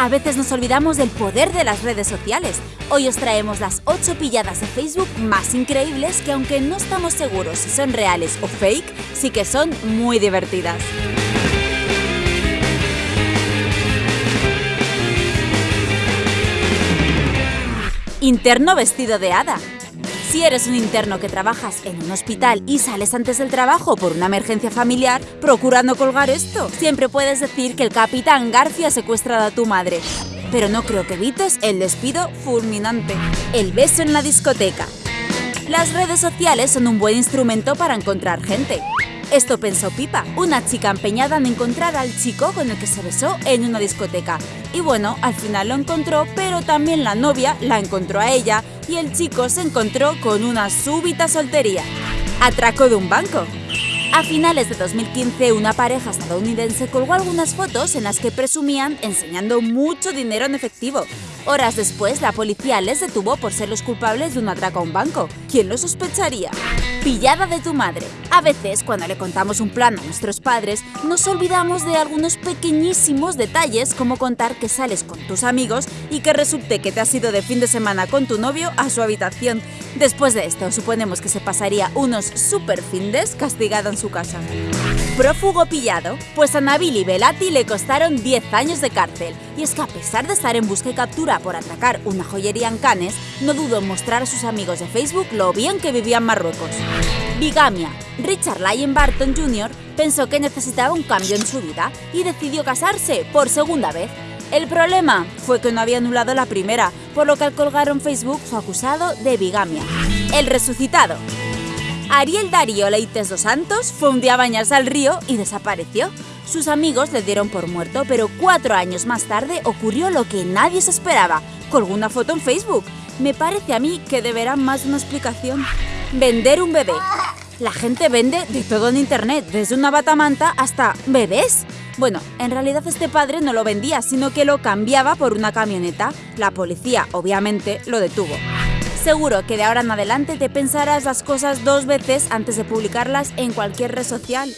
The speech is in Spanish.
A veces nos olvidamos del poder de las redes sociales. Hoy os traemos las 8 pilladas de Facebook más increíbles que aunque no estamos seguros si son reales o fake, sí que son muy divertidas. Interno vestido de hada. Si eres un interno que trabajas en un hospital y sales antes del trabajo por una emergencia familiar, procura no colgar esto. Siempre puedes decir que el capitán García ha secuestrado a tu madre. Pero no creo que evites el despido fulminante. El beso en la discoteca. Las redes sociales son un buen instrumento para encontrar gente. Esto pensó Pipa, una chica empeñada en encontrar al chico con el que se besó en una discoteca. Y bueno, al final lo encontró, pero también la novia la encontró a ella y el chico se encontró con una súbita soltería. Atraco de un banco. A finales de 2015, una pareja estadounidense colgó algunas fotos en las que presumían enseñando mucho dinero en efectivo. Horas después, la policía les detuvo por ser los culpables de un atraco a un banco. ¿Quién lo sospecharía? Pillada de tu madre. A veces, cuando le contamos un plan a nuestros padres, nos olvidamos de algunos pequeñísimos detalles como contar que sales con tus amigos y que resulte que te has ido de fin de semana con tu novio a su habitación. Después de esto, suponemos que se pasaría unos super findes castigado en su casa. Prófugo pillado, pues a Nabil y Belati le costaron 10 años de cárcel. Y es que a pesar de estar en busca y captura por atracar una joyería en Cannes, no dudó en mostrar a sus amigos de Facebook lo bien que vivía en Marruecos. Bigamia. Richard Lyon Barton Jr. pensó que necesitaba un cambio en su vida y decidió casarse por segunda vez. El problema fue que no había anulado la primera, por lo que al colgar en Facebook fue acusado de bigamia. El resucitado. Ariel Darío Leites dos Santos fue un día a bañarse al río y desapareció. Sus amigos le dieron por muerto, pero cuatro años más tarde ocurrió lo que nadie se esperaba. Colgó una foto en Facebook. Me parece a mí que deberá más una explicación. Vender un bebé. La gente vende de todo en internet, desde una batamanta hasta bebés. Bueno, en realidad este padre no lo vendía, sino que lo cambiaba por una camioneta. La policía, obviamente, lo detuvo. Seguro que de ahora en adelante te pensarás las cosas dos veces antes de publicarlas en cualquier red social.